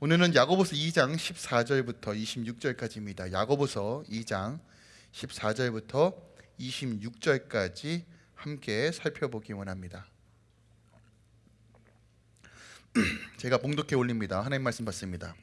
오늘은 야고보서 2장 14절부터 26절까지입니다. 야고보서 2장 14절부터 26절까지 함께 살펴보기 원합니다. 제가 봉독해 올립니다. 하나님 말씀 받습니다.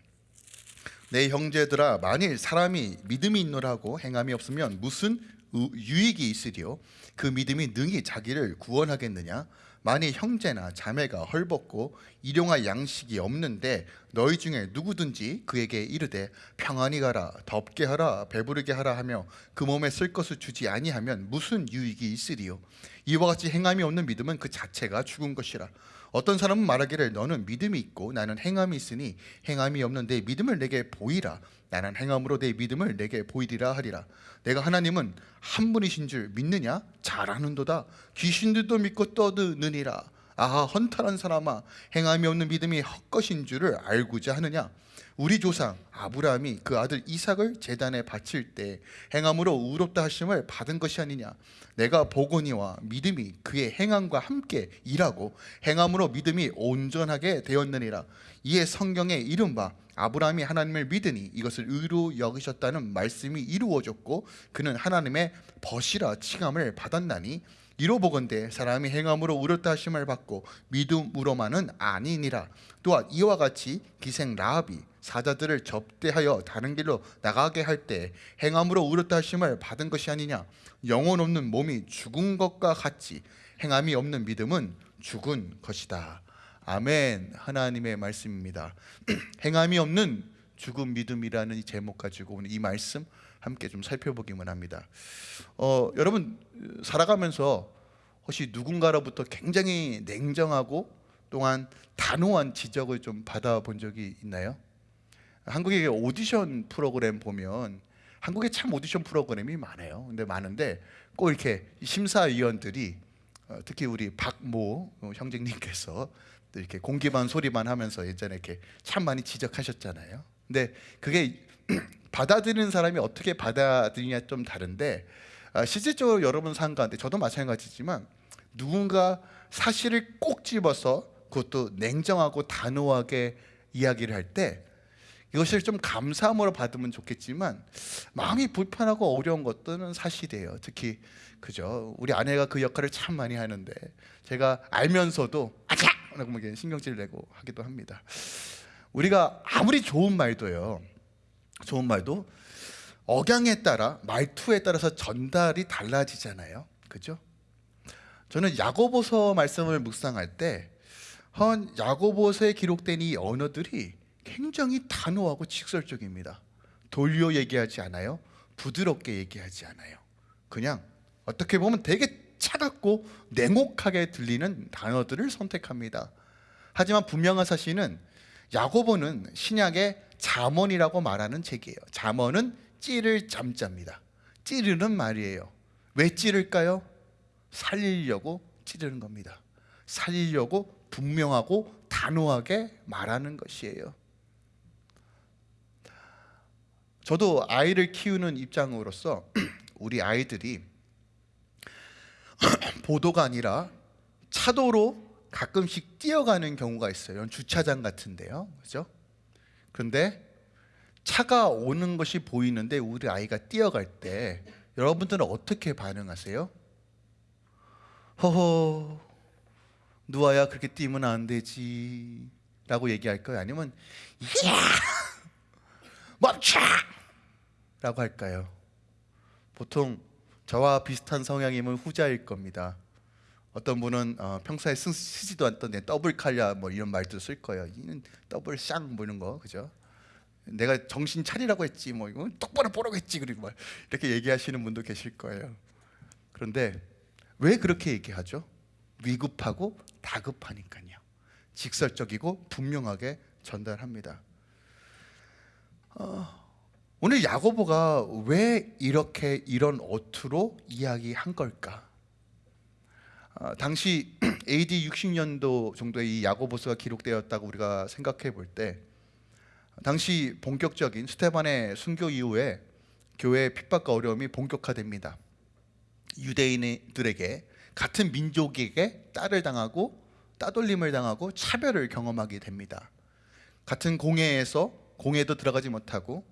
내 형제들아 만일 사람이 믿음이 있노라고 행함이 없으면 무슨 유익이 있으리요 그 믿음이 능히 자기를 구원하겠느냐 만일 형제나 자매가 헐벗고 일용할 양식이 없는데 너희 중에 누구든지 그에게 이르되 평안히 가라 덥게 하라 배부르게 하라 하며 그 몸에 쓸 것을 주지 아니하면 무슨 유익이 있으리요? 이와 같이 행함이 없는 믿음은 그 자체가 죽은 것이라. 어떤 사람은 말하기를 너는 믿음이 있고 나는 행함이 있으니 행함이 없는 내 믿음을 내게 보이라 나는 행함으로 내 믿음을 내게 보이리라 하리라. 내가 하나님은 한 분이신 줄 믿느냐? 잘 아는도다. 귀신들도 믿고 떠드느니라. 아하 헌탈한 사람아 행함이 없는 믿음이 헛것인 줄을 알고자 하느냐? 우리 조상 아브라함이 그 아들 이삭을 제단에 바칠 때 행함으로 의롭다 하심을 받은 것이 아니냐? 내가 보거니와 믿음이 그의 행함과 함께 일하고 행함으로 믿음이 온전하게 되었느니라. 이에 성경에 이른바 아브라함이 하나님을 믿으니 이것을 의로 여기셨다는 말씀이 이루어졌고 그는 하나님의 벗이라 칭함을 받았나니 이로 보건대 사람이 행함으로 의롭다 하심을 받고 믿음으로만은 아니니라. 또한 이와 같이 기생 라합이 사자들을 접대하여 다른 길로 나가게 할 때 행함으로 의롭다 하심을 받은 것이 아니냐. 영혼 없는 몸이 죽은 것과 같이 행함이 없는 믿음은 죽은 것이다 아멘 하나님의 말씀입니다 행함이 없는 죽은 믿음이라는 이 제목 가지고 오늘 이 말씀 함께 좀 살펴보기만 합니다 어, 여러분 살아가면서 혹시 누군가로부터 굉장히 냉정하고 또한 단호한 지적을 좀 받아본 적이 있나요? 한국의 오디션 프로그램 보면 한국에 참 오디션 프로그램이 많아요. 근데 많은데 꼭 이렇게 심사위원들이 어, 특히 우리 박모 형제님께서 이렇게 공기반 소리만 하면서 예전에 이렇게 참 많이 지적하셨잖아요. 근데 그게 받아들이는 사람이 어떻게 받아들이냐 좀 다른데 아, 실질적으로 여러분 산 가운데 저도 마찬가지지만 누군가 사실을 꼭 집어서 그것도 냉정하고 단호하게 이야기를 할 때 이것을 좀 감사함으로 받으면 좋겠지만 마음이 불편하고 어려운 것들은 사실이에요. 특히 그죠. 우리 아내가 그 역할을 참 많이 하는데 제가 알면서도 아차! 라고 뭐 신경질 내고 하기도 합니다. 우리가 아무리 좋은 말도요. 좋은 말도 억양에 따라 말투에 따라서 전달이 달라지잖아요. 그죠? 저는 야고보서 말씀을 묵상할 때 헌 야고보서에 기록된 이 언어들이 굉장히 단호하고 직설적입니다. 돌려 얘기하지 않아요. 부드럽게 얘기하지 않아요. 그냥 어떻게 보면 되게 차갑고 냉혹하게 들리는 단어들을 선택합니다. 하지만 분명한 사실은 야고보는 신약의 잠언이라고 말하는 책이에요. 잠언은 찌를 잠자입니다. 찌르는 말이에요. 왜 찌를까요? 살리려고 찌르는 겁니다. 살리려고 분명하고 단호하게 말하는 것이에요. 저도 아이를 키우는 입장으로서 우리 아이들이 보도가 아니라 차도로 가끔씩 뛰어가는 경우가 있어요. 주차장 같은데요. 그죠? 그런데 차가 오는 것이 보이는데 우리 아이가 뛰어갈 때 여러분들은 어떻게 반응하세요? 허허 누아야 그렇게 뛰면 안 되지 라고 얘기할까요? 아니면 야 멈춰 라고 할까요? 보통 저와 비슷한 성향이면 후자일 겁니다. 어떤 분은 어, 평소에 쓰, 지도 않던 더블 칼야 뭐 이런 말도 쓸 거예요. 이는 더블 쌍 보는 거 그죠? 내가 정신 차리라고 했지 뭐 이거 똑바로 보라고 했지 그리고 막 이렇게 얘기하시는 분도 계실 거예요. 그런데 왜 그렇게 얘기하죠? 위급하고 다급하니까요. 직설적이고 분명하게 전달합니다. 어, 오늘 야고보가 왜 이렇게 이런 어투로 이야기한 걸까? 어, 당시 AD 60년도 정도에 이 야고보서가 기록되었다고 우리가 생각해 볼 때 당시 본격적인 스테반의 순교 이후에 교회의 핍박과 어려움이 본격화됩니다. 유대인들에게 같은 민족에게 딸을 당하고 따돌림을 당하고 차별을 경험하게 됩니다. 같은 공회에서 공회도 들어가지 못하고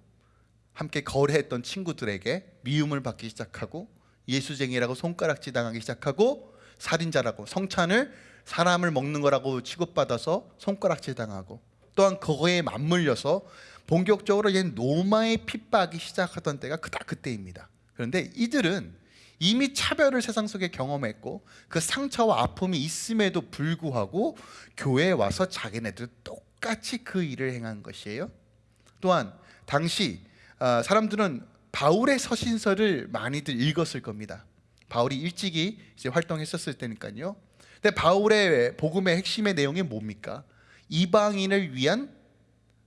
함께 거래했던 친구들에게 미움을 받기 시작하고 예수쟁이라고 손가락질 당하기 시작하고 살인자라고 성찬을 사람을 먹는 거라고 취급받아서 손가락질 당하고 또한 그거에 맞물려서 본격적으로 얘 노마에 핍박이 시작하던 때가 그다 그때입니다. 그런데 이들은 이미 차별을 세상 속에 경험했고 그 상처와 아픔이 있음에도 불구하고 교회에 와서 자기네들 똑같이 그 일을 행한 것이에요. 또한 당시 아, 사람들은 바울의 서신서를 많이들 읽었을 겁니다. 바울이 일찍이 이제 활동했었을 때니까요. 근데 바울의 복음의 핵심의 내용이 뭡니까? 이방인을 위한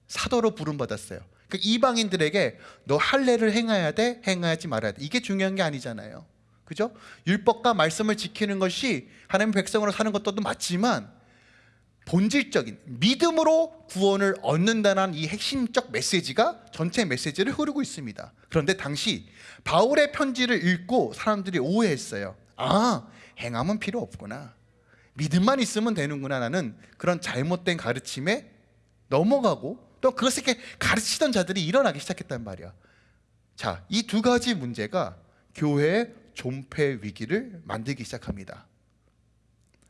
사도로 부름받았어요. 그 이방인들에게 너 할례를 행해야 돼, 행하지 말아야 돼. 이게 중요한 게 아니잖아요. 그죠? 율법과 말씀을 지키는 것이 하나님 백성으로 사는 것도 맞지만 본질적인 믿음으로 구원을 얻는다는 이 핵심적 메시지가 전체 메시지를 흐르고 있습니다. 그런데 당시 바울의 편지를 읽고 사람들이 오해했어요. 아, 행함은 필요 없구나. 믿음만 있으면 되는구나라는 그런 잘못된 가르침에 넘어가고 또 그것을 이렇게 가르치던 자들이 일어나기 시작했단 말이야. 자, 이 두 가지 문제가 교회의 존폐 위기를 만들기 시작합니다.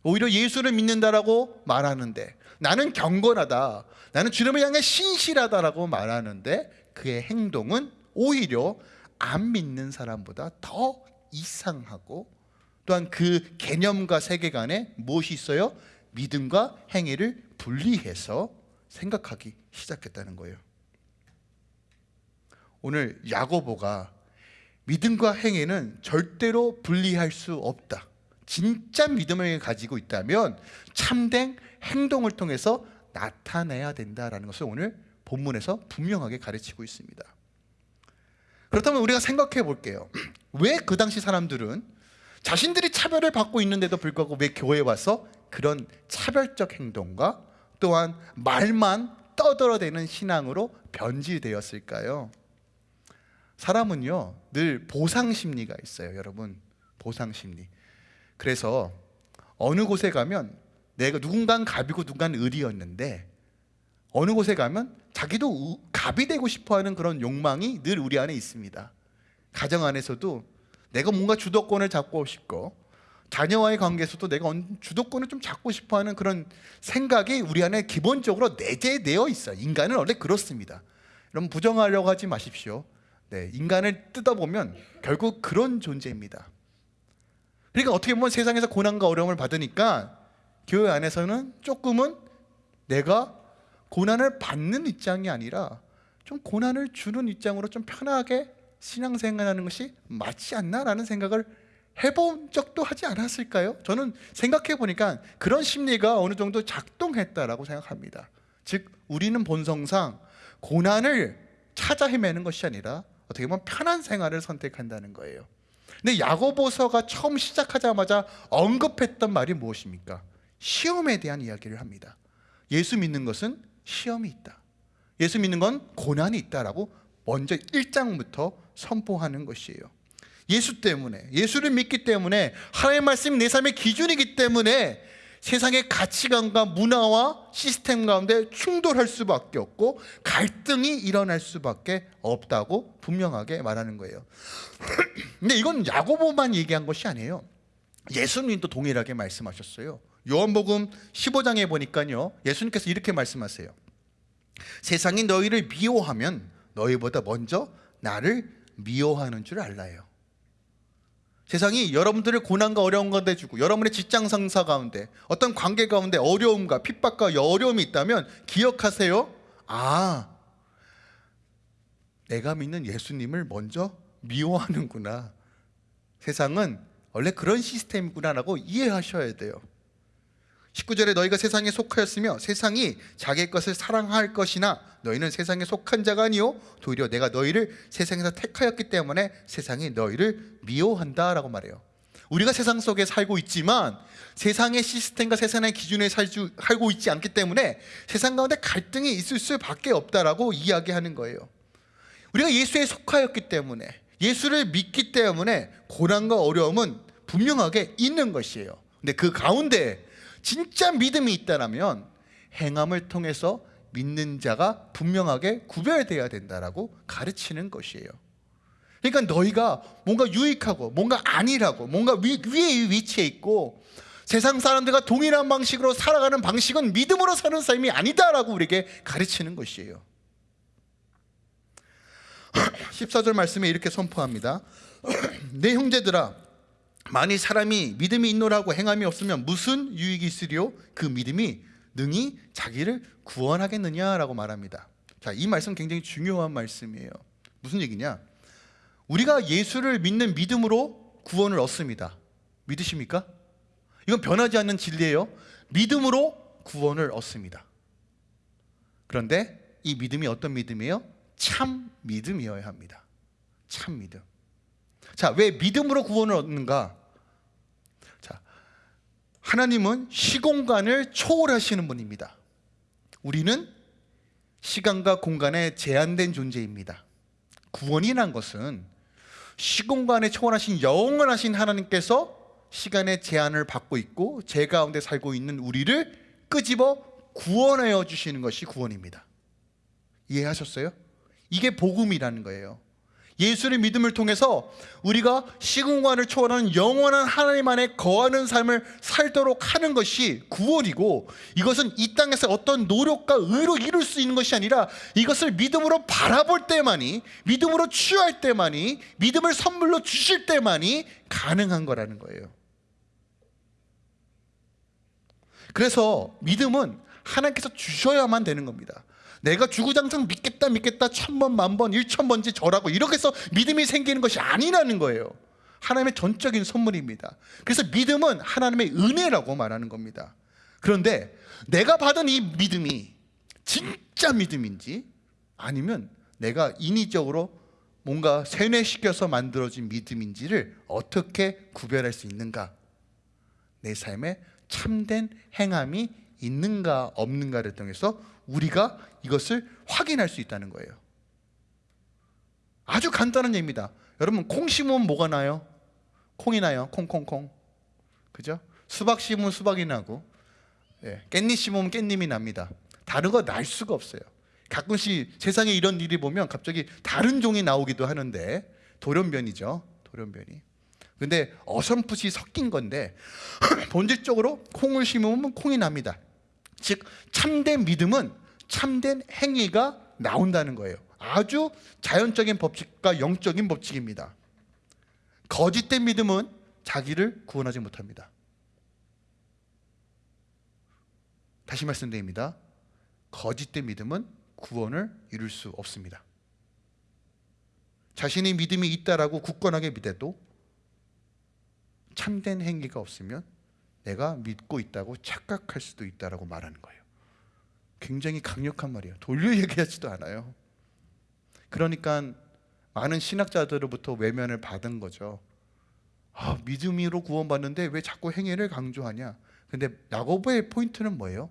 오히려 예수를 믿는다라고 말하는데 나는 경건하다. 나는 주님을 향해 신실하다라고 말하는데 그의 행동은 오히려 안 믿는 사람보다 더 이상하고 또한 그 개념과 세계관에 무엇이 있어요? 믿음과 행위를 분리해서 생각하기 시작했다는 거예요. 오늘 야고보가 믿음과 행위는 절대로 분리할 수 없다. 진짜 믿음을 가지고 있다면 참된 행동을 통해서 나타내야 된다라는 것을 오늘 본문에서 분명하게 가르치고 있습니다. 그렇다면 우리가 생각해 볼게요. 왜 그 당시 사람들은 자신들이 차별을 받고 있는데도 불구하고 왜 교회에 와서 그런 차별적 행동과 또한 말만 떠들어대는 신앙으로 변질되었을까요? 사람은요 늘 보상 심리가 있어요, 여러분. 보상 심리. 그래서 어느 곳에 가면 내가 누군가는 갑이고 누군가는 을이었는데 어느 곳에 가면 자기도 우- 갑이 되고 싶어하는 그런 욕망이 늘 우리 안에 있습니다. 가정 안에서도 내가 뭔가 주도권을 잡고 싶고 자녀와의 관계에서도 내가 언- 주도권을 좀 잡고 싶어하는 그런 생각이 우리 안에 기본적으로 내재되어 있어요. 인간은 원래 그렇습니다. 여러분 부정하려고 하지 마십시오. 네, 인간을 뜯어보면 결국 그런 존재입니다. 그러니까 어떻게 보면 세상에서 고난과 어려움을 받으니까 교회 안에서는 조금은 내가 고난을 받는 입장이 아니라 좀 고난을 주는 입장으로 좀 편하게 신앙생활하는 것이 맞지 않나라는 생각을 해본 적도 하지 않았을까요? 저는 생각해 보니까 그런 심리가 어느 정도 작동했다라고 생각합니다. 즉 우리는 본성상 고난을 찾아 헤매는 것이 아니라 어떻게 보면 편한 생활을 선택한다는 거예요. 근데 야고보서가 처음 시작하자마자 언급했던 말이 무엇입니까? 시험에 대한 이야기를 합니다. 예수 믿는 것은 시험이 있다. 예수 믿는 건 고난이 있다라고 먼저 1장부터 선포하는 것이에요. 예수 때문에 예수를 믿기 때문에 하나님의 말씀이 내 삶의 기준이기 때문에 세상의 가치관과 문화와 시스템 가운데 충돌할 수밖에 없고 갈등이 일어날 수밖에 없다고 분명하게 말하는 거예요. 근데 이건 야고보만 얘기한 것이 아니에요. 예수님도 동일하게 말씀하셨어요. 요한복음 15장에 보니까요. 예수님께서 이렇게 말씀하세요. 세상이 너희를 미워하면 너희보다 먼저 나를 미워하는 줄 알라요. 세상이 여러분들을 고난과 어려운 가운데 주고 여러분의 직장 상사 가운데 어떤 관계 가운데 어려움과 핍박과 어려움이 있다면 기억하세요. 아, 내가 믿는 예수님을 먼저 미워하는구나. 세상은 원래 그런 시스템이구나라고 이해하셔야 돼요. 19절에 너희가 세상에 속하였으며 세상이 자기의 것을 사랑할 것이나 너희는 세상에 속한 자가 아니요 도리어 내가 너희를 세상에서 택하였기 때문에 세상이 너희를 미워한다라고 말해요. 우리가 세상 속에 살고 있지만 세상의 시스템과 세상의 기준에 살주, 살고 있지 않기 때문에 세상 가운데 갈등이 있을 수밖에 없다라고 이야기하는 거예요. 우리가 예수에 속하였기 때문에 예수를 믿기 때문에 고난과 어려움은 분명하게 있는 것이에요. 근데 그 가운데 진짜 믿음이 있다라면 행함을 통해서 믿는 자가 분명하게 구별돼야 된다라고 가르치는 것이에요. 그러니까 너희가 뭔가 유익하고 뭔가 아니라고 뭔가 위, 위에 위치해 있고 세상 사람들과 동일한 방식으로 살아가는 방식은 믿음으로 사는 삶이 아니다라고 우리에게 가르치는 것이에요. 14절 말씀에 이렇게 선포합니다. 내 형제들아 만일 사람이 믿음이 있노라고 행함이 없으면 무슨 유익이 있으리요? 그 믿음이 능히 자기를 구원하겠느냐라고 말합니다. 자, 이 말씀 굉장히 중요한 말씀이에요. 무슨 얘기냐? 우리가 예수를 믿는 믿음으로 구원을 얻습니다. 믿으십니까? 이건 변하지 않는 진리예요. 믿음으로 구원을 얻습니다. 그런데 이 믿음이 어떤 믿음이에요? 참 믿음이어야 합니다. 참 믿음. 자, 왜 믿음으로 구원을 얻는가? 자, 하나님은 시공간을 초월하시는 분입니다. 우리는 시간과 공간에 제한된 존재입니다. 구원이란 것은 시공간에 초월하신 영원하신 하나님께서 시간의 제한을 받고 있고 제 가운데 살고 있는 우리를 끄집어 구원하여 주시는 것이 구원입니다. 이해하셨어요? 이게 복음이라는 거예요. 예수의 믿음을 통해서 우리가 시공간을 초월하는 영원한 하나님 안에 거하는 삶을 살도록 하는 것이 구원이고 이것은 이 땅에서 어떤 노력과 의로 이룰 수 있는 것이 아니라 이것을 믿음으로 바라볼 때만이 믿음으로 취할 때만이 믿음을 선물로 주실 때만이 가능한 거라는 거예요. 그래서 믿음은 하나님께서 주셔야만 되는 겁니다. 내가 주구장창 믿겠다 믿겠다 천번 만번 일천번째 절하고 이렇게 해서 믿음이 생기는 것이 아니라는 거예요. 하나님의 전적인 선물입니다. 그래서 믿음은 하나님의 은혜라고 말하는 겁니다. 그런데 내가 받은 이 믿음이 진짜 믿음인지 아니면 내가 인위적으로 뭔가 세뇌시켜서 만들어진 믿음인지를 어떻게 구별할 수 있는가? 내 삶에 참된 행함이 있는가 없는가를 통해서 우리가 이것을 확인할 수 있다는 거예요. 아주 간단한 얘기입니다. 여러분 콩 심으면 뭐가 나요? 콩이 나요. 콩콩콩. 그죠? 수박 심으면 수박이 나고 예, 깻잎 심으면 깻잎이 납니다. 다른 거 날 수가 없어요. 가끔씩 세상에 이런 일이 보면 갑자기 다른 종이 나오기도 하는데 돌연변이죠. 돌연변이. 근데 어설풋이 섞인 건데 본질적으로 콩을 심으면 콩이 납니다. 즉 참된 믿음은 참된 행위가 나온다는 거예요. 아주 자연적인 법칙과 영적인 법칙입니다. 거짓된 믿음은 자기를 구원하지 못합니다. 다시 말씀드립니다. 거짓된 믿음은 구원을 이룰 수 없습니다. 자신의 믿음이 있다라고 굳건하게 믿어도 참된 행위가 없으면 내가 믿고 있다고 착각할 수도 있다라고 말하는 거예요. 굉장히 강력한 말이에요. 돌려 얘기하지도 않아요. 그러니까 많은 신학자들로부터 외면을 받은 거죠. 아, 믿음으로 구원받는데 왜 자꾸 행위를 강조하냐? 근데 야고보의 포인트는 뭐예요?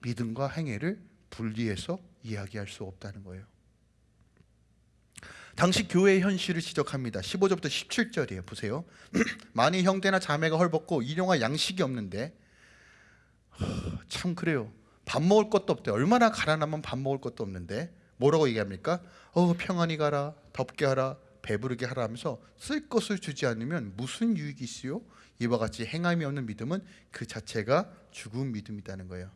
믿음과 행위를 분리해서 이야기할 수 없다는 거예요. 당시 교회의 현실을 지적합니다. 15절부터 17절이에요. 보세요. 많이 형제나 자매가 헐벗고 일용할 양식이 없는데 참 그래요. 밥 먹을 것도 없대. 얼마나 가난하면 밥 먹을 것도 없는데 뭐라고 얘기합니까? 어 평안히 가라, 덥게 하라, 배부르게 하라 하면서 쓸 것을 주지 않으면 무슨 유익이 있어요? 이와 같이 행함이 없는 믿음은 그 자체가 죽은 믿음이라는 거예요.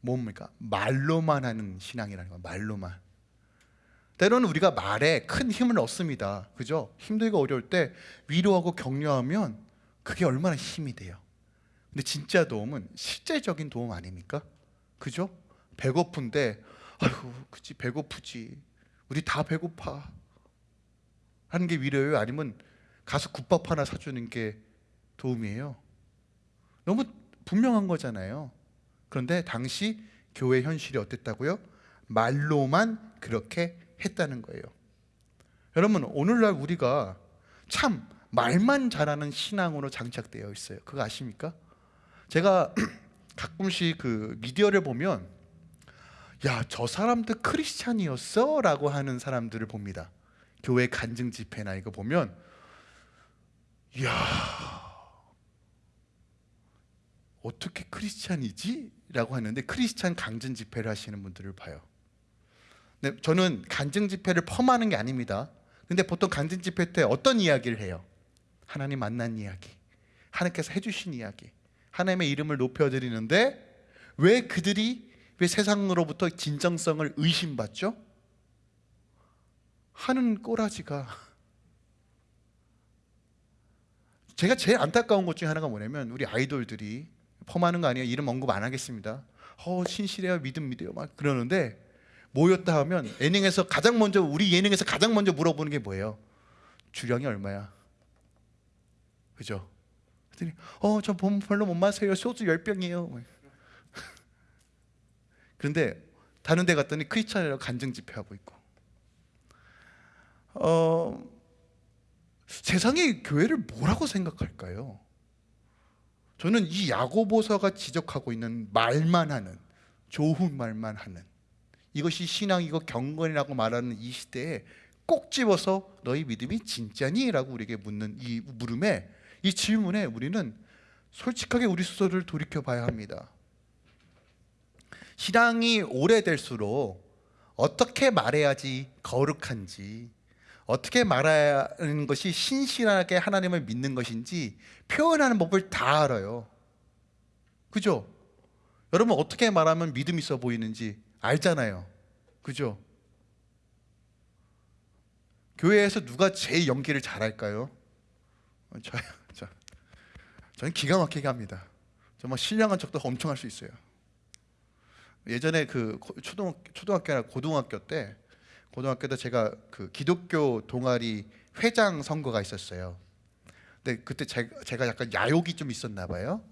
뭡니까? 말로만 하는 신앙이라는 거예요. 말로만. 때로는 우리가 말에 큰 힘을 얻습니다. 그죠? 힘들고 어려울 때 위로하고 격려하면 그게 얼마나 힘이 돼요. 근데 진짜 도움은 실제적인 도움 아닙니까? 그죠? 배고픈데 아이고 그치 배고프지. 우리 다 배고파. 하는 게 위로예요? 아니면 가서 국밥 하나 사주는 게 도움이에요? 너무 분명한 거잖아요. 그런데 당시 교회 현실이 어땠다고요? 말로만 그렇게 했다는 거예요. 여러분 오늘날 우리가 참 말만 잘하는 신앙으로 장착되어 있어요. 그거 아십니까? 제가 가끔씩 그 미디어를 보면 야 저 사람들 크리스찬이었어 라고 하는 사람들을 봅니다. 교회 간증 집회나 이거 보면 야 어떻게 크리스찬이지? 집회라고 하는데 크리스찬 강증 집회를 하시는 분들을 봐요. 네, 저는 간증 집회를 펌하는 게 아닙니다. 근데 보통 간증 집회 때 어떤 이야기를 해요? 하나님 만난 이야기, 하나님께서 해주신 이야기, 하나님의 이름을 높여드리는데 왜 그들이 왜 세상으로부터 진정성을 의심받죠? 하는 꼬라지가 제가 제일 안타까운 것 중에 하나가 뭐냐면 우리 아이돌들이 펌하는 거 아니에요 이름 언급 안 하겠습니다 어 신실해요 믿음 믿어요 막 그러는데 모였다 하면 예능에서 가장 먼저 우리 예능에서 가장 먼저 물어보는 게 뭐예요? 주량이 얼마야? 그죠? 그랬더니 어저 별로 못 마세요. 소주 열 병이에요. 그런데 다른 데 갔더니 크리스찬이라고 간증 집회하고 있고. 어 세상이 교회를 뭐라고 생각할까요? 저는 이 야고보서가 지적하고 있는 말만 하는 좋은 말만 하는 이것이 신앙이고 경건이라고 말하는 이 시대에 꼭 집어서 너희 믿음이 진짜니? 라고 우리에게 묻는 이 물음에 이 질문에 우리는 솔직하게 우리 스스로를 돌이켜 봐야 합니다 신앙이 오래될수록 어떻게 말해야지 거룩한지 어떻게 말하는 것이 신실하게 하나님을 믿는 것인지 표현하는 법을 다 알아요. 그죠? 여러분 어떻게 말하면 믿음 있어 보이는지 알잖아요. 그죠? 교회에서 누가 제일 연기를 잘할까요? 어, 저요. 저, 저는 기가 막히게 합니다. 정말 신령한 척도 엄청 할 수 있어요. 예전에 그 초등 초등학교나 고등학교 때 고등학교 때 제가 그 기독교 동아리 회장 선거가 있었어요. 근데 그때 제가, 제가 약간 야욕이 좀 있었나 봐요.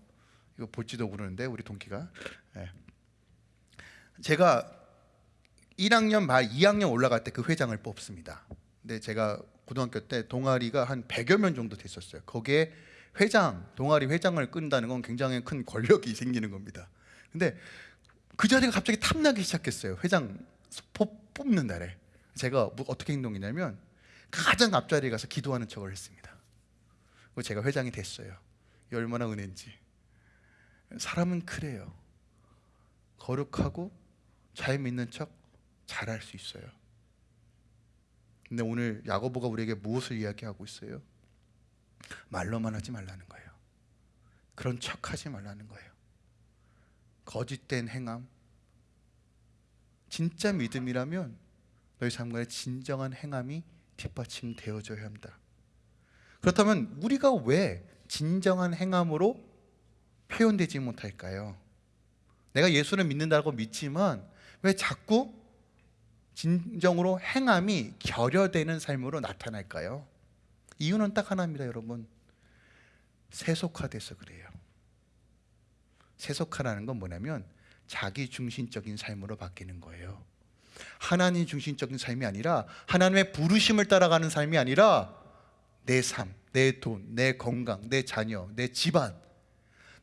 이거 볼지도 모르는데 우리 동기가. 네. 제가 1학년 말 2학년 올라갈 때 그 회장을 뽑습니다. 근데 제가 고등학교 때 동아리가 한 100여 명 정도 됐었어요. 거기에 회장, 동아리 회장을 끈다는 건 굉장히 큰 권력이 생기는 겁니다. 근데 그 자리가 갑자기 탐나기 시작했어요. 회장 뽑는 날에. 제가 뭐 어떻게 행동했냐면 가장 앞자리에 가서 기도하는 척을 했습니다. 그리고 제가 회장이 됐어요. 얼마나 은혜인지. 사람은 그래요. 거룩하고 잘 믿는 척 잘할 수 있어요. 근데 오늘 야고보가 우리에게 무엇을 이야기하고 있어요? 말로만 하지 말라는 거예요. 그런 척하지 말라는 거예요. 거짓된 행함. 진짜 믿음이라면 너희 삶과의 진정한 행함이 뒷받침되어져야 합니다. 그렇다면 우리가 왜 진정한 행함으로 표현되지 못할까요? 내가 예수를 믿는다고 믿지만 왜 자꾸 진정으로 행함이 결여되는 삶으로 나타날까요? 이유는 딱 하나입니다, 여러분. 세속화돼서 그래요. 세속화라는 건 뭐냐면 자기 중심적인 삶으로 바뀌는 거예요. 하나님 중심적인 삶이 아니라 하나님의 부르심을 따라가는 삶이 아니라 내 삶, 내 돈, 내 건강, 내 자녀, 내 집안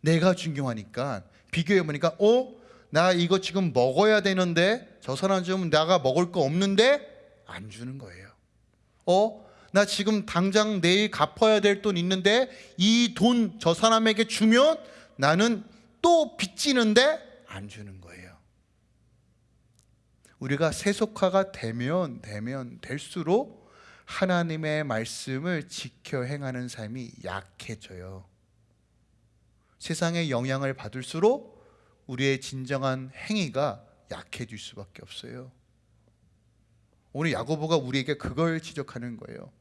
내가 중요하니까 비교해 보니까 어? 나 이거 지금 먹어야 되는데 저 사람 좀 나가 먹을 거 없는데 안 주는 거예요. 어? 나 지금 당장 내일 갚아야 될 돈 있는데 이 돈 저 사람에게 주면 나는 또 빚지는데 안 주는 거예요. 우리가 세속화가 되면 되면 될수록 하나님의 말씀을 지켜 행하는 삶이 약해져요. 세상의 영향을 받을수록 우리의 진정한 행위가 약해질 수밖에 없어요. 오늘 야고보가 우리에게 그걸 지적하는 거예요.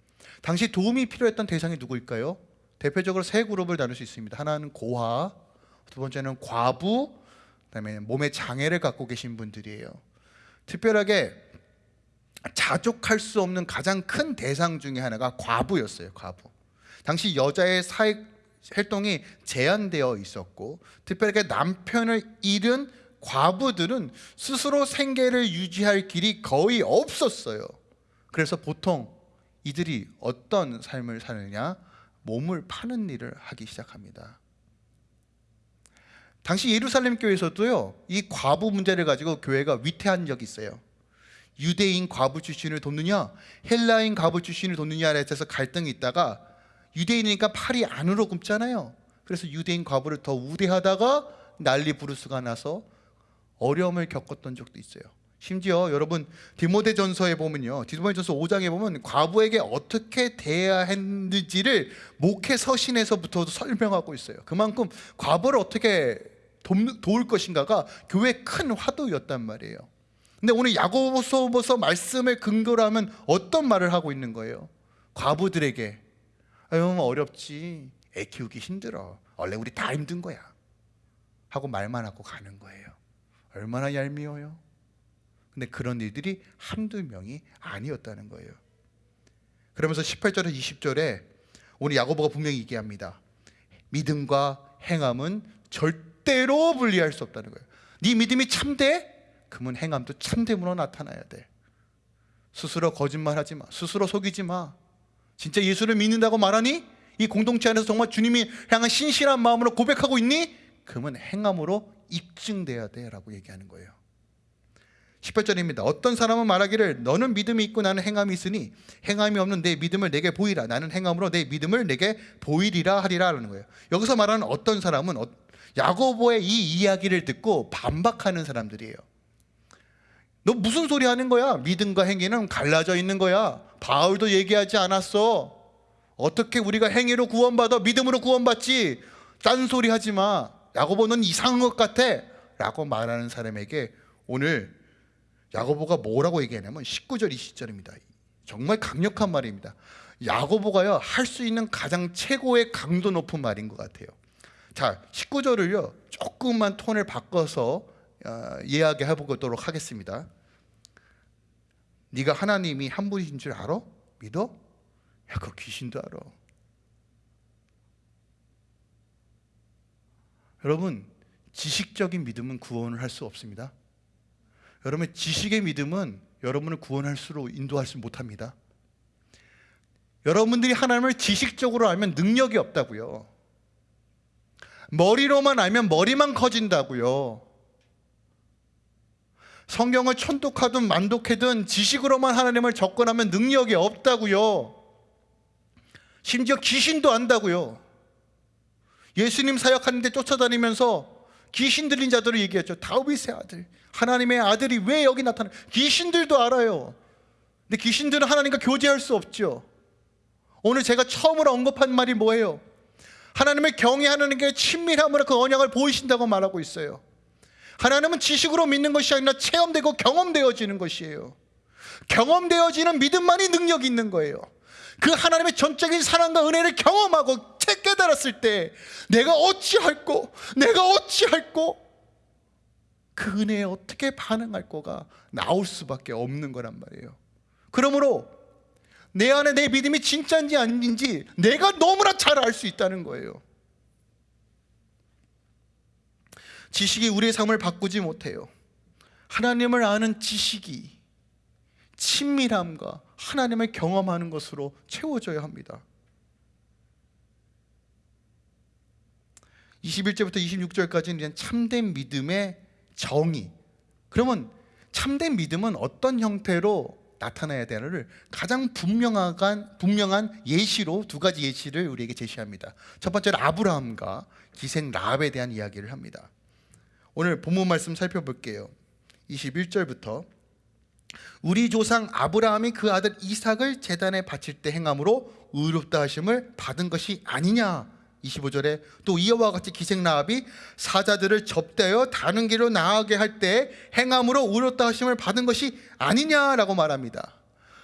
당시 도움이 필요했던 대상이 누구일까요? 대표적으로 세 그룹을 나눌 수 있습니다. 하나는 고아, 두 번째는 과부, 그다음에 몸에 장애를 갖고 계신 분들이에요. 특별하게 자족할 수 없는 가장 큰 대상 중에 하나가 과부였어요. 과부. 당시 여자의 사회 활동이 제한되어 있었고 특별하게 남편을 잃은 과부들은 스스로 생계를 유지할 길이 거의 없었어요. 그래서 보통 이들이 어떤 삶을 사느냐? 몸을 파는 일을 하기 시작합니다. 당시 예루살렘 교회에서도요 이 과부 문제를 가지고 교회가 위태한 적이 있어요 유대인 과부 출신을 돕느냐 헬라인 과부 출신을 돕느냐에 대해서 갈등이 있다가 유대인이니까 팔이 안으로 굽잖아요 그래서 유대인 과부를 더 우대하다가 난리 부르스가 나서 어려움을 겪었던 적도 있어요. 심지어 여러분 디모데전서에 보면요. 디모데전서 5장에 보면 과부에게 어떻게 대해야 했는지를 목회 서신에서부터 설명하고 있어요. 그만큼 과부를 어떻게 돕- 도울 것인가가 교회의 큰 화두였단 말이에요. 근데 오늘 야고보서 말씀을 근거로 하면 어떤 말을 하고 있는 거예요? 과부들에게 아유 어렵지. 애 키우기 힘들어. 원래 우리 다 힘든 거야. 하고 말만 하고 가는 거예요. 얼마나 얄미워요. 근데 그런 일들이 한두 명이 아니었다는 거예요. 그러면서 18절에 20절에 오늘 야고보가 분명히 얘기합니다. 믿음과 행함은 절대로 분리할 수 없다는 거예요. 네 믿음이 참돼? 그러면 행함도 참됨으로 나타나야 돼. 스스로 거짓말하지 마. 스스로 속이지 마 진짜 예수를 믿는다고 말하니? 이 공동체 안에서 정말 주님이 향한 신실한 마음으로 고백하고 있니? 그러면 행함으로 입증돼야 돼 라고 얘기하는 거예요. 18절입니다. 어떤 사람은 말하기를 너는 믿음이 있고 나는 행함이 있으니 행함이 없는 내 믿음을 내게 보이라. 나는 행함으로 내 믿음을 내게 보이리라 하리라 라는 거예요. 여기서 말하는 어떤 사람은 어- 야고보의 이 이야기를 듣고 반박하는 사람들이에요. 너 무슨 소리 하는 거야? 믿음과 행위는 갈라져 있는 거야. 바울도 얘기하지 않았어. 어떻게 우리가 행위로 구원받아 믿음으로 구원받지? 딴소리 하지 마. 야고보 는 이상한 것 같아. 라고 말하는 사람에게 오늘 야고보가 뭐라고 얘기하냐면 19절 20절입니다. 정말 강력한 말입니다. 야고보가요 할 수 있는 가장 최고의 강도 높은 말인 것 같아요. 자 19절을요 조금만 톤을 바꿔서 어, 이야기해 보도록 하겠습니다. 네가 하나님이 한 분이신 줄 알아? 믿어? 야, 그 귀신도 알아. 여러분, 지식적인 믿음은 구원을 할 수 없습니다. 여러분, 지식의 믿음은 여러분을 구원할 수로 인도할 수 못합니다. 여러분들이 하나님을 지식적으로 알면 능력이 없다고요. 머리로만 알면 머리만 커진다고요. 성경을 천독하든 만독하든 지식으로만 하나님을 접근하면 능력이 없다고요. 심지어 귀신도 안다고요. 예수님 사역하는데 쫓아다니면서 귀신 들린 자들을 얘기했죠. 다윗의 아들, 하나님의 아들이 왜 여기 나타나? 귀신들도 알아요. 근데 귀신들은 하나님과 교제할 수 없죠. 오늘 제가 처음으로 언급한 말이 뭐예요? 하나님을 경외하는 게 친밀함으로 그 언약을 보이신다고 말하고 있어요. 하나님은 지식으로 믿는 것이 아니라 체험되고 경험되어지는 것이에요. 경험되어지는 믿음만이 능력이 있는 거예요. 그 하나님의 전적인 사랑과 은혜를 경험하고 채 깨달았을 때 내가 어찌할꼬 내가 어찌할꼬 그 은혜에 어떻게 반응할 거가 나올 수밖에 없는 거란 말이에요. 그러므로 내 안에 내 믿음이 진짜인지 아닌지 내가 너무나 잘 알 수 있다는 거예요. 지식이 우리의 삶을 바꾸지 못해요. 하나님을 아는 지식이 친밀함과 하나님을 경험하는 것으로 채워져야 합니다. 21절부터 26절까지는 이제 참된 믿음의 정의. 그러면 참된 믿음은 어떤 형태로 나타나야 되는를 가장 분명한 분명한 예시로 두 가지 예시를 우리에게 제시합니다. 첫 번째는 아브라함과 기생 라합에 대한 이야기를 합니다. 오늘 본문 말씀 살펴볼게요. 21절부터 우리 조상 아브라함이 그 아들 이삭을 제단에 바칠 때 행함으로 의롭다 하심을 받은 것이 아니냐 25절에 또 이와 같이 기생 라합이 사자들을 접대하여 다른 길로 나아가게 할 때 행함으로 의롭다 하심을 받은 것이 아니냐라고 말합니다.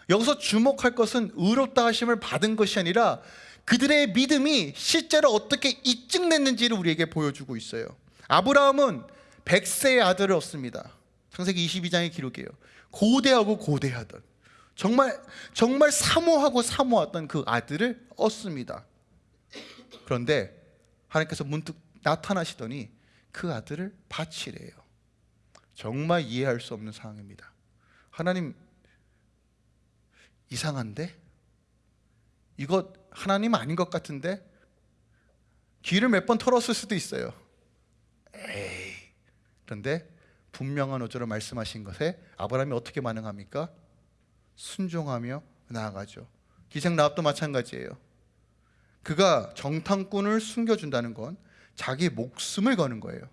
여기서 주목할 것은 의롭다 하심을 받은 것이 아니라 그들의 믿음이 실제로 어떻게 입증됐는지를 우리에게 보여주고 있어요. 아브라함은 100세의 아들을 얻습니다. 창세기 22장의 기록이에요. 고대하고 고대하던 정말 정말 사모하고 사모했던 그 아들을 얻습니다. 그런데 하나님께서 문득 나타나시더니 그 아들을 바치래요. 정말 이해할 수 없는 상황입니다. 하나님 이상한데? 이거 하나님 아닌 것 같은데? 귀를 몇 번 털었을 수도 있어요. 에이. 그런데 분명한 어조로 말씀하신 것에 아브라함이 어떻게 반응합니까? 순종하며 나아가죠. 기생 라합도 마찬가지예요. 그가 정탐꾼을 숨겨준다는 건 자기 목숨을 거는 거예요.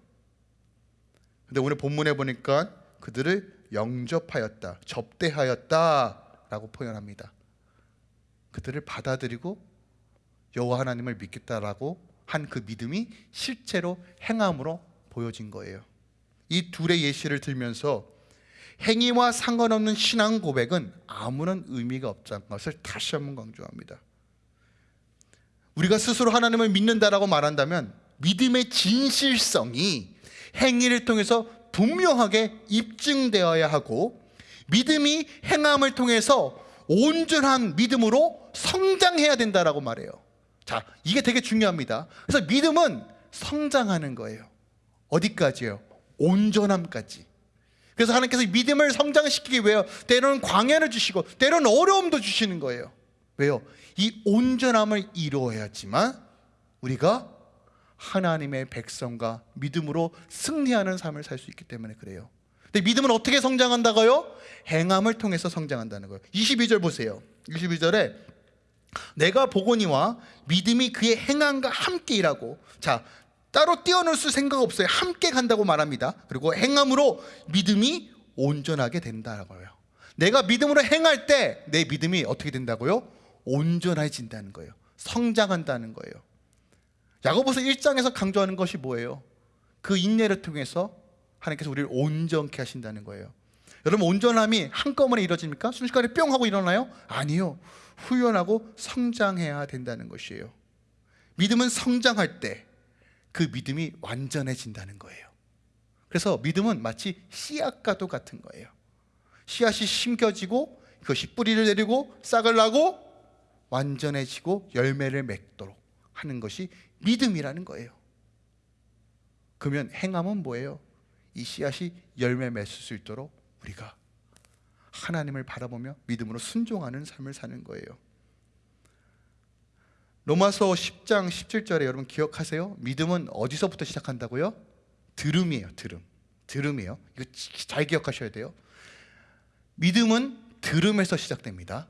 근데 오늘 본문에 보니까 그들을 영접하였다, 접대하였다라고 표현합니다. 그들을 받아들이고 여호와 하나님을 믿겠다라고 한 그 믿음이 실제로 행함으로 보여진 거예요. 이 둘의 예시를 들면서 행위와 상관없는 신앙 고백은 아무런 의미가 없다는 것을 다시 한번 강조합니다. 우리가 스스로 하나님을 믿는다라고 말한다면 믿음의 진실성이 행위를 통해서 분명하게 입증되어야 하고 믿음이 행함을 통해서 온전한 믿음으로 성장해야 된다라고 말해요. 자, 이게 되게 중요합니다. 그래서 믿음은 성장하는 거예요. 어디까지요? 온전함까지. 그래서 하나님께서 믿음을 성장시키기 위해 때로는 광야를 주시고 때로는 어려움도 주시는 거예요. 왜요? 이 온전함을 이루어야지만 우리가 하나님의 백성과 믿음으로 승리하는 삶을 살 수 있기 때문에 그래요. 근데 믿음은 어떻게 성장한다고요? 행함을 통해서 성장한다는 거예요. 22절 보세요. 22절에 내가 보거니와 믿음이 그의 행함과 함께 일하고 자 따로 띄어놓을 수 생각 없어요. 함께 간다고 말합니다. 그리고 행함으로 믿음이 온전하게 된다고요. 내가 믿음으로 행할 때 내 믿음이 어떻게 된다고요? 온전해진다는 거예요. 성장한다는 거예요. 야고보서 1장에서 강조하는 것이 뭐예요? 그 인내를 통해서 하나님께서 우리를 온전케 하신다는 거예요. 여러분 온전함이 한꺼번에 이루어집니까? 순식간에 뿅 하고 일어나요? 아니요. 후련하고 성장해야 된다는 것이에요. 믿음은 성장할 때 그 믿음이 완전해진다는 거예요. 그래서 믿음은 마치 씨앗과도 같은 거예요. 씨앗이 심겨지고 그것이 뿌리를 내리고 싹을 나고 완전해지고 열매를 맺도록 하는 것이 믿음이라는 거예요. 그러면 행함은 뭐예요? 이 씨앗이 열매 맺을 수 있도록 우리가 하나님을 바라보며 믿음으로 순종하는 삶을 사는 거예요. 로마서 10장 17절에 여러분 기억하세요? 믿음은 어디서부터 시작한다고요? 들음이에요, 들음. 들음이에요. 이거 잘 기억하셔야 돼요. 믿음은 들음에서 시작됩니다.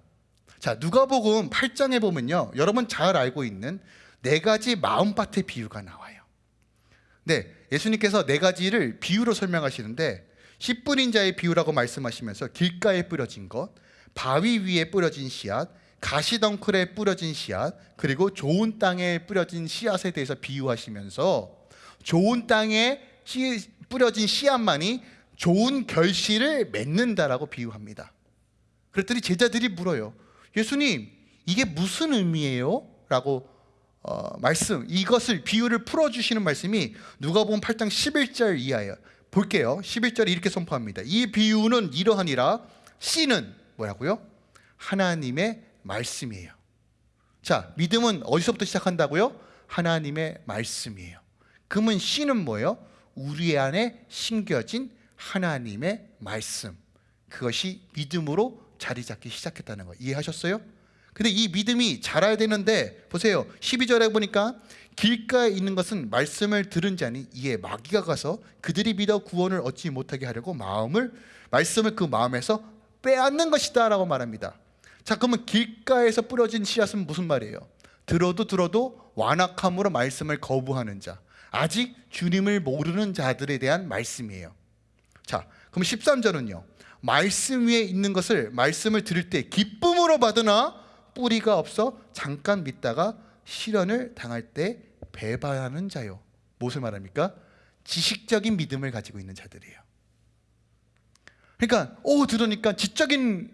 자, 누가복음 8장에 보면요. 여러분 잘 알고 있는 네 가지 마음밭의 비유가 나와요. 네, 예수님께서 네 가지를 비유로 설명하시는데 10분인 자의 비유라고 말씀하시면서 길가에 뿌려진 것, 바위 위에 뿌려진 씨앗, 가시덩굴에 뿌려진 씨앗, 그리고 좋은 땅에 뿌려진 씨앗에 대해서 비유하시면서 좋은 땅에 씨, 뿌려진 씨앗만이 좋은 결실을 맺는다라고 비유합니다. 그랬더니 제자들이 물어요. 예수님, 이게 무슨 의미예요? 라고 어, 말씀, 이것을 비유를 풀어주시는 말씀이 누가복음 8장 11절 이하예요. 볼게요. 11절에 이렇게 선포합니다. 이 비유는 이러하니라 씨는 뭐라고요? 하나님의 말씀이에요. 자, 믿음은 어디서부터 시작한다고요? 하나님의 말씀이에요. 그러면 씨는 뭐예요? 우리 안에 심겨진 하나님의 말씀. 그것이 믿음으로 자리 잡기 시작했다는 거 이해하셨어요? 근데 이 믿음이 자라야 되는데 보세요. 12절에 보니까 길가에 있는 것은 말씀을 들은 자니 이에 마귀가 가서 그들이 믿어 구원을 얻지 못하게 하려고 마음을 말씀을 그 마음에서 빼앗는 것이다 라고 말합니다. 자, 그러면 길가에서 뿌려진 씨앗은 무슨 말이에요? 들어도 들어도 완악함으로 말씀을 거부하는 자, 아직 주님을 모르는 자들에 대한 말씀이에요. 자, 그럼 13절은요. 말씀 위에 있는 것을 말씀을 들을 때 기쁨으로 받으나 뿌리가 없어 잠깐 믿다가 실현을 당할 때 배반하는 자요. 무엇을 말합니까? 지식적인 믿음을 가지고 있는 자들이에요. 그러니까 오 들으니까 지적인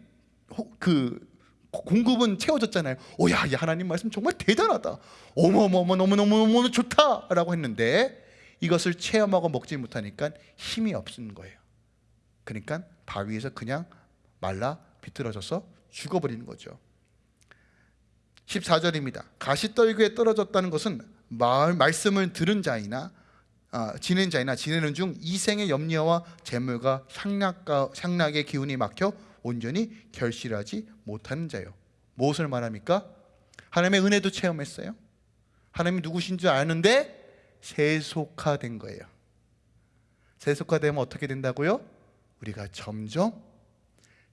그 공급은 채워졌잖아요. 오야, 하나님 말씀 정말 대단하다. 어머머머 너무너무너무 좋다라고 했는데 이것을 체험하고 먹지 못하니까 힘이 없는 거예요. 그러니까 바위에서 그냥 말라 비틀어져서 죽어버리는 거죠. 14절입니다. 가시떨기에 떨어졌다는 것은 말, 말씀을 들은 자이나 아, 지낸 자이나 지내는 중 이생의 염려와 재물과 향락과, 향락의 기운이 막혀 온전히 결실하지 못하는 자요. 무엇을 말합니까? 하나님의 은혜도 체험했어요. 하나님이 누구신 줄 아는데 세속화된 거예요. 세속화되면 어떻게 된다고요? 우리가 점점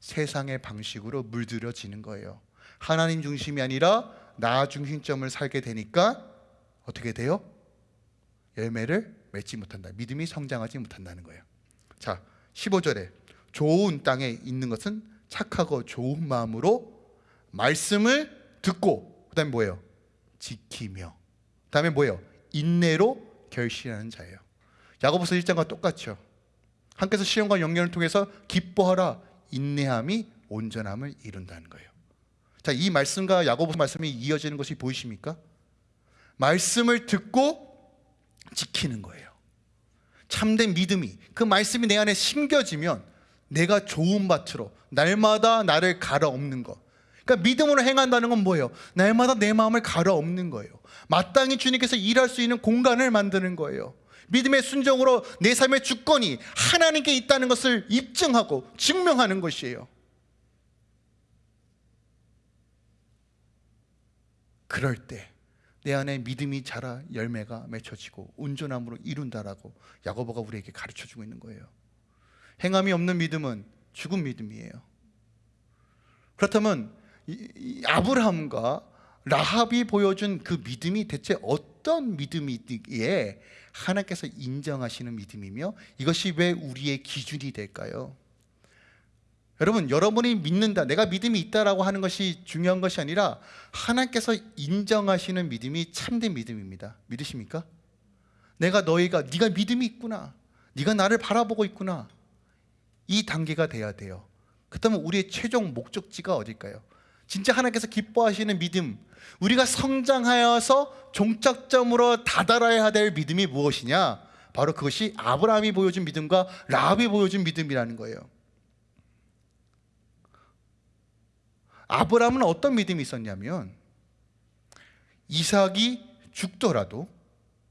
세상의 방식으로 물들여지는 거예요. 하나님 중심이 아니라 나 중심점을 살게 되니까 어떻게 돼요? 열매를 맺지 못한다. 믿음이 성장하지 못한다는 거예요. 자, 15절에 좋은 땅에 있는 것은 착하고 좋은 마음으로 말씀을 듣고 그 다음에 뭐예요? 지키며 그 다음에 뭐예요? 인내로 결실하는 자예요. 야고보서 1장과 똑같죠. 함께서 시험과 영련을 통해서 기뻐하라 인내함이 온전함을 이룬다는 거예요. 자, 이 말씀과 야고보서 말씀이 이어지는 것이 보이십니까? 말씀을 듣고 지키는 거예요. 참된 믿음이 그 말씀이 내 안에 심겨지면 내가 좋은 밭으로 날마다 나를 갈아엎는 것. 그러니까 믿음으로 행한다는 건 뭐예요? 날마다 내 마음을 갈아엎는 거예요. 마땅히 주님께서 일할 수 있는 공간을 만드는 거예요. 믿음의 순종으로 내 삶의 주권이 하나님께 있다는 것을 입증하고 증명하는 것이에요. 그럴 때 내 안에 믿음이 자라 열매가 맺혀지고 온전함으로 이룬다라고 야고보가 우리에게 가르쳐 주고 있는 거예요. 행함이 없는 믿음은 죽은 믿음이에요. 그렇다면 이, 이 아브라함과 라합이 보여준 그 믿음이 대체 어떤 믿음이기에 하나님께서 인정하시는 믿음이며 이것이 왜 우리의 기준이 될까요? 여러분, 여러분이 믿는다, 내가 믿음이 있다라고 하는 것이 중요한 것이 아니라 하나님께서 인정하시는 믿음이 참된 믿음입니다. 믿으십니까? 내가 너희가 네가 믿음이 있구나, 네가 나를 바라보고 있구나. 이 단계가 돼야 돼요. 그렇다면 우리의 최종 목적지가 어딜까요? 진짜 하나님께서 기뻐하시는 믿음, 우리가 성장하여서 종착점으로 다다라야 될 믿음이 무엇이냐? 바로 그것이 아브라함이 보여준 믿음과 라합이 보여준 믿음이라는 거예요. 아브라함은 어떤 믿음이 있었냐면 이삭이 죽더라도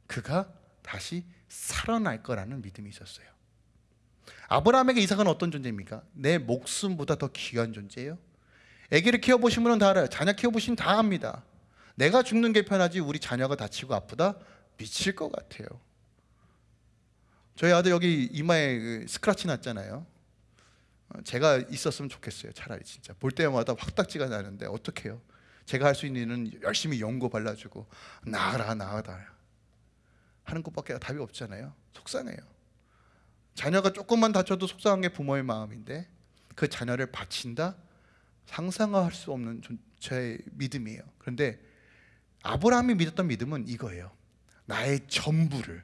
그가 다시 살아날 거라는 믿음이 있었어요. 아브라함에게 이삭은 어떤 존재입니까? 내 목숨보다 더 귀한 존재예요. 아기를 키워보신 분은 다 알아요. 자녀 키워보시면 다 압니다. 내가 죽는 게 편하지 우리 자녀가 다치고 아프다? 미칠 것 같아요. 저희 아들 여기 이마에 그 스크라치 났잖아요. 어, 제가 있었으면 좋겠어요. 차라리 진짜 볼 때마다 확딱지가 나는데 어떡해요? 제가 할 수 있는 일은 열심히 연고 발라주고 나아라 나아라 하는 것밖에 답이 없잖아요. 속상해요. 자녀가 조금만 다쳐도 속상한 게 부모의 마음인데 그 자녀를 바친다? 상상할 수 없는 제 믿음이에요. 그런데 아브라함이 믿었던 믿음은 이거예요. 나의 전부를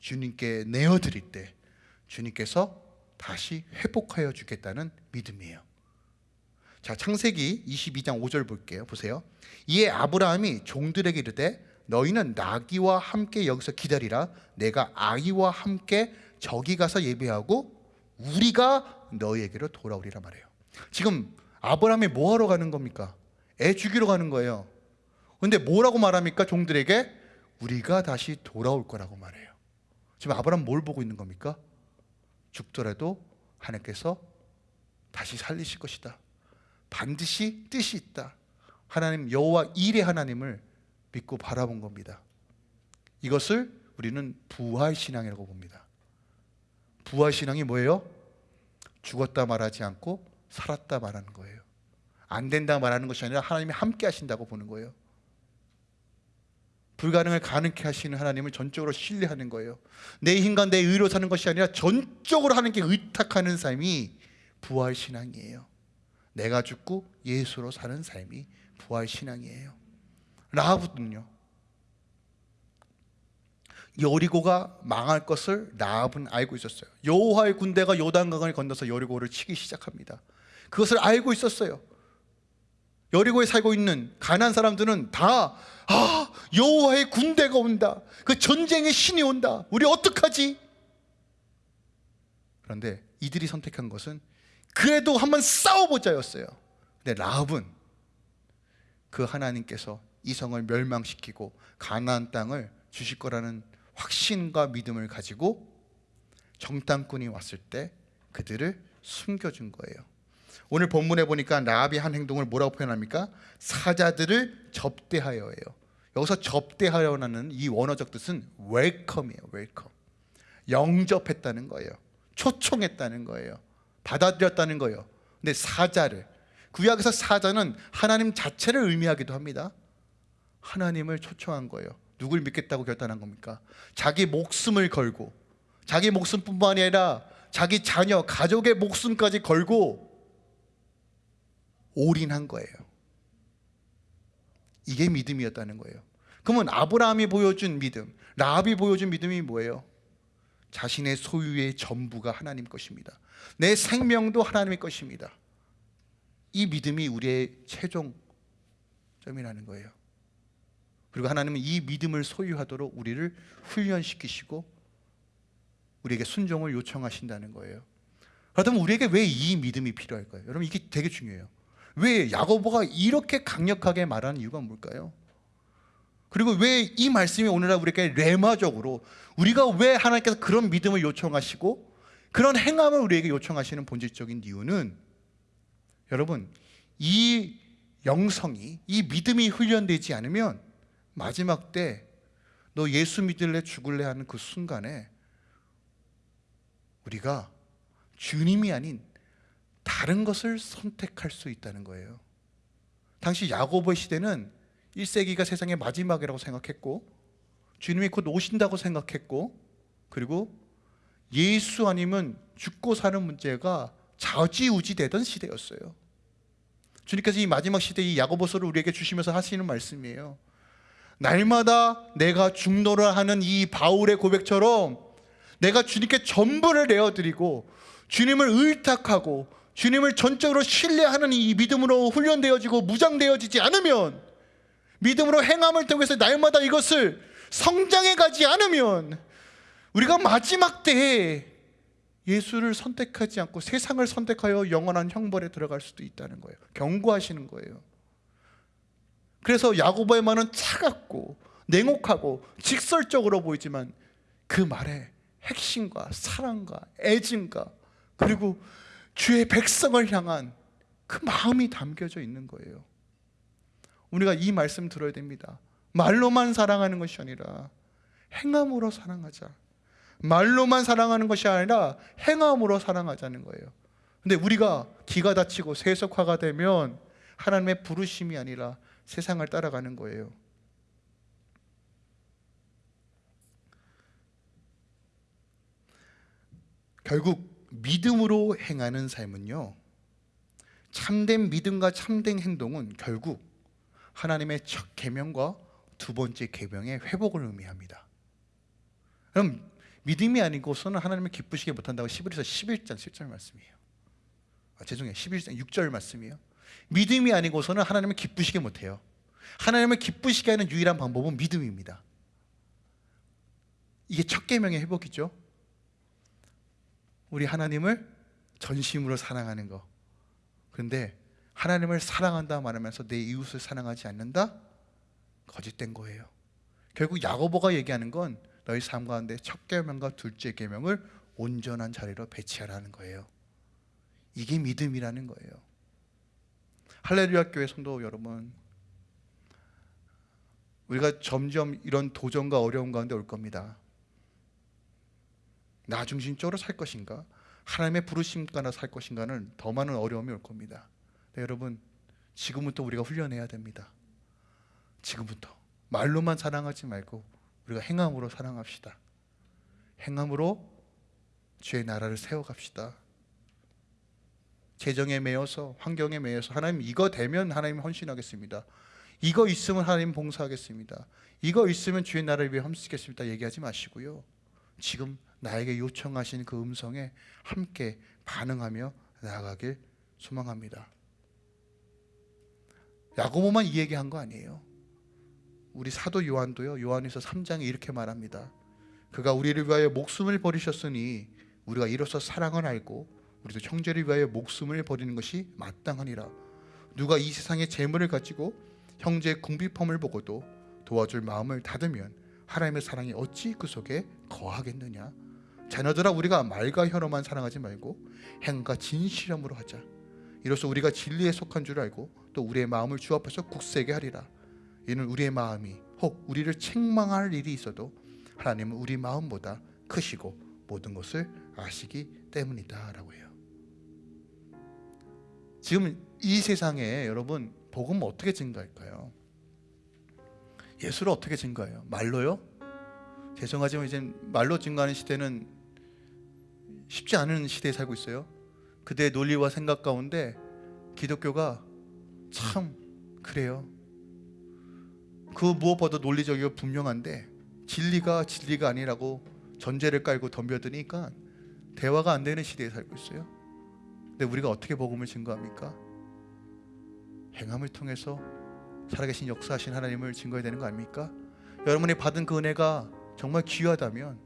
주님께 내어드릴 때 주님께서 다시 회복하여 주겠다는 믿음이에요. 자, 창세기 22장 5절 볼게요. 보세요. 이에 아브라함이 종들에게 이르되 너희는 나귀와 함께 여기서 기다리라. 내가 아이와 함께 저기 가서 예배하고 우리가 너희에게로 돌아오리라 말해요. 지금 아브라함이 뭐 하러 가는 겁니까? 애 죽이러 가는 거예요. 근데 뭐라고 말합니까? 종들에게 우리가 다시 돌아올 거라고 말해요. 지금 아브라함 뭘 보고 있는 겁니까? 죽더라도 하나님께서 다시 살리실 것이다. 반드시 뜻이 있다. 하나님 여호와 일의 하나님을 믿고 바라본 겁니다. 이것을 우리는 부활 신앙이라고 봅니다. 부활 신앙이 뭐예요? 죽었다 말하지 않고 살았다 말하는 거예요. 안 된다 말하는 것이 아니라 하나님이 함께 하신다고 보는 거예요. 불가능을 가능케 하시는 하나님을 전적으로 신뢰하는 거예요. 내 힘과 내 의로 사는 것이 아니라 전적으로 하나님께 의탁하는 삶이 부활 신앙이에요. 내가 죽고 예수로 사는 삶이 부활 신앙이에요. 라합은요. 여리고가 망할 것을 라합은 알고 있었어요. 여호와의 군대가 요단강을 건너서 여리고를 치기 시작합니다. 그것을 알고 있었어요. 여리고에 살고 있는 가난 사람들은 다 아, 여호와의 군대가 온다. 그 전쟁의 신이 온다. 우리 어떡하지? 그런데 이들이 선택한 것은 그래도 한번 싸워보자였어요. 근데 라합은 그 하나님께서 이성을 멸망시키고 가나안 땅을 주실 거라는 확신과 믿음을 가지고 정탐꾼이 왔을 때 그들을 숨겨준 거예요. 오늘 본문에 보니까 라합이 한 행동을 뭐라고 표현합니까? 사자들을 접대하여예요. 여기서 접대하여라는 이 원어적 뜻은 welcome이에요. Welcome. 영접했다는 거예요. 초청했다는 거예요. 받아들였다는 거예요. 근데 사자를 구약에서 사자는 하나님 자체를 의미하기도 합니다. 하나님을 초청한 거예요. 누굴 믿겠다고 결단한 겁니까? 자기 목숨을 걸고 자기 목숨뿐만 아니라 자기 자녀, 가족의 목숨까지 걸고 올인한 거예요. 이게 믿음이었다는 거예요. 그러면 아브라함이 보여준 믿음, 라합이 보여준 믿음이 뭐예요? 자신의 소유의 전부가 하나님 것입니다. 내 생명도 하나님의 것입니다. 이 믿음이 우리의 최종 점이라는 거예요. 그리고 하나님은 이 믿음을 소유하도록 우리를 훈련시키시고 우리에게 순종을 요청하신다는 거예요. 그렇다면 우리에게 왜 이 믿음이 필요할까요? 여러분 이게 되게 중요해요. 왜 야고보가 이렇게 강력하게 말하는 이유가 뭘까요? 그리고 왜 이 말씀이 오늘날 우리에게 레마적으로 우리가 왜 하나님께서 그런 믿음을 요청하시고 그런 행함을 우리에게 요청하시는 본질적인 이유는 여러분 이 영성이 이 믿음이 훈련되지 않으면 마지막 때 너 예수 믿을래 죽을래 하는 그 순간에 우리가 주님이 아닌 다른 것을 선택할 수 있다는 거예요. 당시 야고보의 시대는 1세기가 세상의 마지막이라고 생각했고 주님이 곧 오신다고 생각했고 그리고 예수 아니면 죽고 사는 문제가 좌지우지 되던 시대였어요. 주님께서 이 마지막 시대 이 야고보서를 우리에게 주시면서 하시는 말씀이에요. 날마다 내가 중노를 하는 이 바울의 고백처럼 내가 주님께 전부를 내어드리고 주님을 의탁하고 주님을 전적으로 신뢰하는 이 믿음으로 훈련되어지고 무장되어지지 않으면 믿음으로 행함을 통해서 날마다 이것을 성장해 가지 않으면 우리가 마지막 때에 예수를 선택하지 않고 세상을 선택하여 영원한 형벌에 들어갈 수도 있다는 거예요. 경고하시는 거예요. 그래서 야고보의 말은 차갑고 냉혹하고 직설적으로 보이지만 그 말에 핵심과 사랑과 애증과 그리고 주의 백성을 향한 그 마음이 담겨져 있는 거예요. 우리가 이 말씀 들어야 됩니다. 말로만 사랑하는 것이 아니라 행함으로 사랑하자. 말로만 사랑하는 것이 아니라 행함으로 사랑하자는 거예요. 근데 우리가 기가 다치고 세속화가 되면 하나님의 부르심이 아니라 세상을 따라가는 거예요. 결국 믿음으로 행하는 삶은요. 참된 믿음과 참된 행동은 결국 하나님의 첫 계명과 두 번째 계명의 회복을 의미합니다. 그럼 믿음이 아니고서는 하나님을 기쁘시게 못한다고 11에서 11장 10절 말씀이에요. 아, 죄송해요. 11장 6절 말씀이에요. 믿음이 아니고서는 하나님을 기쁘시게 못해요. 하나님을 기쁘시게 하는 유일한 방법은 믿음입니다. 이게 첫 계명의 회복이죠. 우리 하나님을 전심으로 사랑하는 거. 그런데 하나님을 사랑한다 말하면서 내 이웃을 사랑하지 않는다? 거짓된 거예요. 결국 야고보가 얘기하는 건 너희 삶 가운데 첫 계명과 둘째 계명을 온전한 자리로 배치하라는 거예요. 이게 믿음이라는 거예요. 할렐루야 교회 성도 여러분, 우리가 점점 이런 도전과 어려움 가운데 올 겁니다. 나 중심적으로 살 것인가? 하나님의 부르심 가나 살 것인가는 더 많은 어려움이 올 겁니다. 네, 여러분, 지금부터 우리가 훈련해야 됩니다. 지금부터 말로만 사랑하지 말고 우리가 행함으로 사랑합시다. 행함으로 주의 나라를 세워갑시다. 재정에 매여서 환경에 매여서 하나님 이거 되면 하나님 헌신하겠습니다. 이거 있으면 하나님 봉사하겠습니다. 이거 있으면 주의 나라를 위해 험쓰겠습니다. 얘기하지 마시고요. 지금 나에게 요청하신 그 음성에 함께 반응하며 나아가길 소망합니다. 야고보만 이 얘기한 거 아니에요. 우리 사도 요한도요. 요한에서 3장에 이렇게 말합니다. 그가 우리를 위하여 목숨을 버리셨으니 우리가 이로써 사랑을 알고 우리도 형제를 위하여 목숨을 버리는 것이 마땅하니라. 누가 이 세상의 재물을 가지고 형제의 궁핍함을 보고도 도와줄 마음을 닫으면 하나님의 사랑이 어찌 그 속에 거하겠느냐. 자녀들아 우리가 말과 혀로만 사랑하지 말고 행과 진실함으로 하자. 이로써 우리가 진리에 속한 줄 알고 또 우리의 마음을 주 앞에서 굳세게 하리라. 이는 우리의 마음이 혹 우리를 책망할 일이 있어도 하나님은 우리 마음보다 크시고 모든 것을 아시기 때문이다 라고 해요. 지금 이 세상에 여러분 복음 어떻게 증가할까요? 예수를 어떻게 증가해요? 말로요? 죄송하지만 이제 말로 증가하는 시대는 쉽지 않은 시대에 살고 있어요. 그대의 논리와 생각 가운데 기독교가 참 그래요. 그 무엇보다 논리적이고 분명한데 진리가 진리가 아니라고 전제를 깔고 덤벼드니까 대화가 안 되는 시대에 살고 있어요. 근데 우리가 어떻게 복음을 증거합니까? 행함을 통해서 살아계신 역사하신 하나님을 증거해야 되는 거 아닙니까? 여러분이 받은 그 은혜가 정말 귀하다면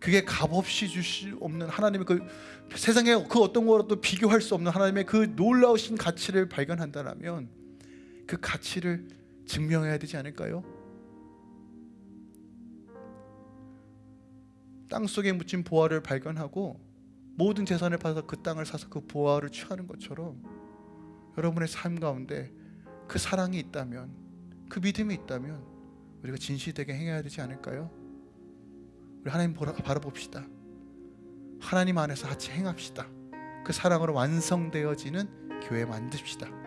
그게 값없이 주실 없는 하나님의 그 세상에 그 어떤 거라도 비교할 수 없는 하나님의 그 놀라우신 가치를 발견한다면 그 가치를 증명해야 되지 않을까요? 땅 속에 묻힌 보화를 발견하고 모든 재산을 받아서 그 땅을 사서 그 보화를 취하는 것처럼 여러분의 삶 가운데 그 사랑이 있다면 그 믿음이 있다면 우리가 진실되게 행해야 되지 않을까요? 우리 하나님 바라봅시다. 하나님 안에서 같이 행합시다. 그 사랑으로 완성되어지는 교회 만듭시다.